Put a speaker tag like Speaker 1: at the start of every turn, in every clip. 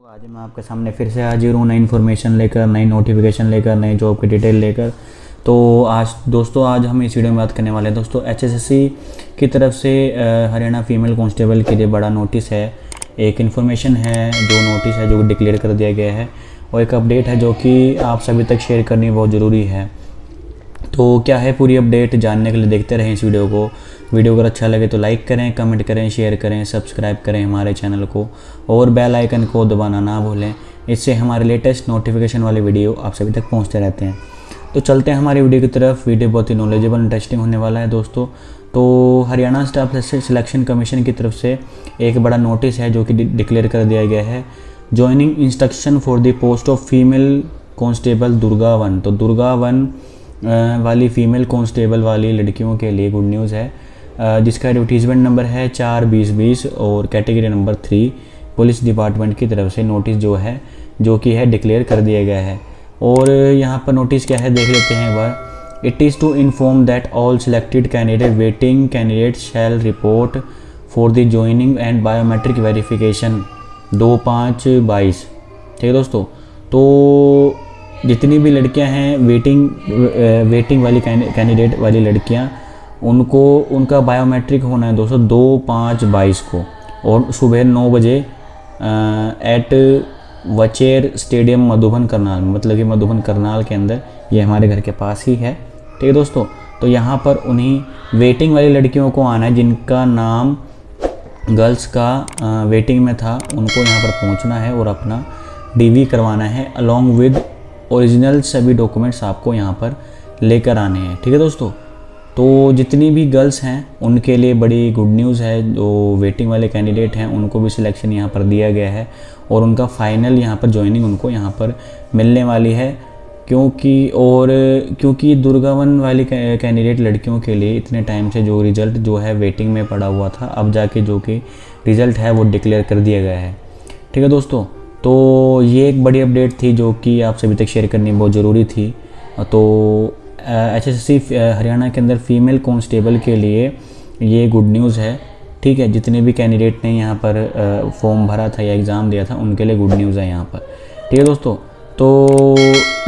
Speaker 1: आज मैं आपके सामने फिर से हाजिर हूँ नई इन्फॉर्मेशन लेकर, नई नोटिफिकेशन लेकर, नई जॉब की डिटेल लेकर। तो आज दोस्तों, आज हम इस वीडियो में बात करने वाले हैं। दोस्तों एचएसएससी की तरफ़ से हरियाणा फीमेल कांस्टेबल के लिए बड़ा नोटिस है। एक इन्फॉर्मेशन है जो नोटिस है जो डिक्लेयर कर दिया गया है। और एक अपडेट है जो कि आप सभी तक शेयर करनी बहुत ज़रूरी है। तो क्या है पूरी अपडेट जानने के लिए देखते रहें इस वीडियो को। वीडियो अगर अच्छा लगे तो लाइक करें कमेंट करें शेयर करें सब्सक्राइब करें हमारे चैनल को और बेल आइकन को दबाना ना भूलें। इससे हमारे लेटेस्ट नोटिफिकेशन वाले वीडियो आप सभी तक पहुँचते रहते हैं। तो चलते हैं हमारी वीडियो की तरफ़। वीडियो बहुत ही नॉलेजेबल इंटरेस्टिंग होने वाला है दोस्तों। तो हरियाणा स्टाफ सिलेक्शन कमीशन की तरफ़ से एक बड़ा नोटिस है जो कि डिक्लेयर कर दिया गया है। Joining instruction for the post of female constable Durga one तो दुर्गा वन वाली फ़ीमेल कांस्टेबल वाली लड़कियों के लिए गुड न्यूज़ है। जिसका एडवर्टीज़मेंट नंबर है चार बीस बीस और category number three police department की तरफ़ से नोटिस जो है, जो कि है डिक्लेयर कर दिया गया है। और यहाँ पर नोटिस क्या है, देख लेते हैं वह it is to inform that all selected candidate waiting candidate shall report for the joining and biometric verification दो पाँच बाईस। ठीक है दोस्तों? तो जितनी भी लड़कियाँ हैं वेटिंग वेटिंग वाली कैंडिडेट वाली लड़कियाँ, उनको, उनका बायोमेट्रिक होना है दोस्तों दो पाँच बाईस को। और सुबह नौ बजे एट वचेर स्टेडियम मधुबन करनाल मतलब कि मधुबन करनाल के अंदर, ये हमारे घर के पास ही है। ठीक है दोस्तों तो यहाँ पर उन्हीं वेटिंग वाली लड़कियों को आना है, जिनका नाम गर्ल्स का वेटिंग में था, उनको यहाँ पर पहुँचना है और अपना डीवी करवाना है अलोंग विद ओरिजिनल सभी डॉक्यूमेंट्स आपको यहाँ पर लेकर आने हैं। ठीक है दोस्तों? तो जितनी भी गर्ल्स हैं, उनके लिए बड़ी गुड न्यूज़ है। जो वेटिंग वाले कैंडिडेट हैं, उनको भी सिलेक्शन यहाँ पर दिया गया है और उनका फाइनल यहाँ पर ज्वाइनिंग उनको यहाँ पर मिलने वाली है। क्योंकि और क्योंकि दुर्गावन वाली कैंडिडेट लड़कियों के लिए इतने टाइम से जो रिज़ल्ट जो है वेटिंग में पड़ा हुआ था, अब जाके जो कि रिज़ल्ट है वो डिक्लेयर कर दिया गया है। ठीक है दोस्तों? तो ये एक बड़ी अपडेट थी जो कि आप सभी तक शेयर करनी बहुत ज़रूरी थी। तो एच एस हरियाणा के अंदर फीमेल कांस्टेबल के लिए ये गुड न्यूज़ है। ठीक है, जितने भी कैंडिडेट ने यहाँ पर फॉर्म भरा था या एग्ज़ाम दिया था, उनके लिए गुड न्यूज़ है यहाँ पर। ठीक है दोस्तों तो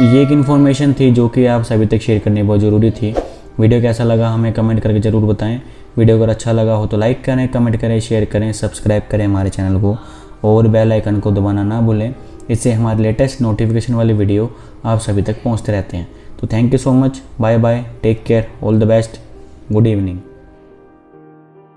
Speaker 1: ये एक इन्फॉर्मेशन थी जो कि आप सभी तक शेयर करनी बहुत ज़रूरी थी। वीडियो कैसा लगा हमें कमेंट करके ज़रूर बताएँ। वीडियो अगर अच्छा लगा हो तो लाइक करें कमेंट करें शेयर करें सब्सक्राइब करें हमारे चैनल को। और बेल आइकन को दबाना ना भूलें। इससे हमारे लेटेस्ट नोटिफिकेशन वाले वीडियो आप सभी तक पहुँचते रहते हैं। तो thank you so much bye bye take care all the best good evening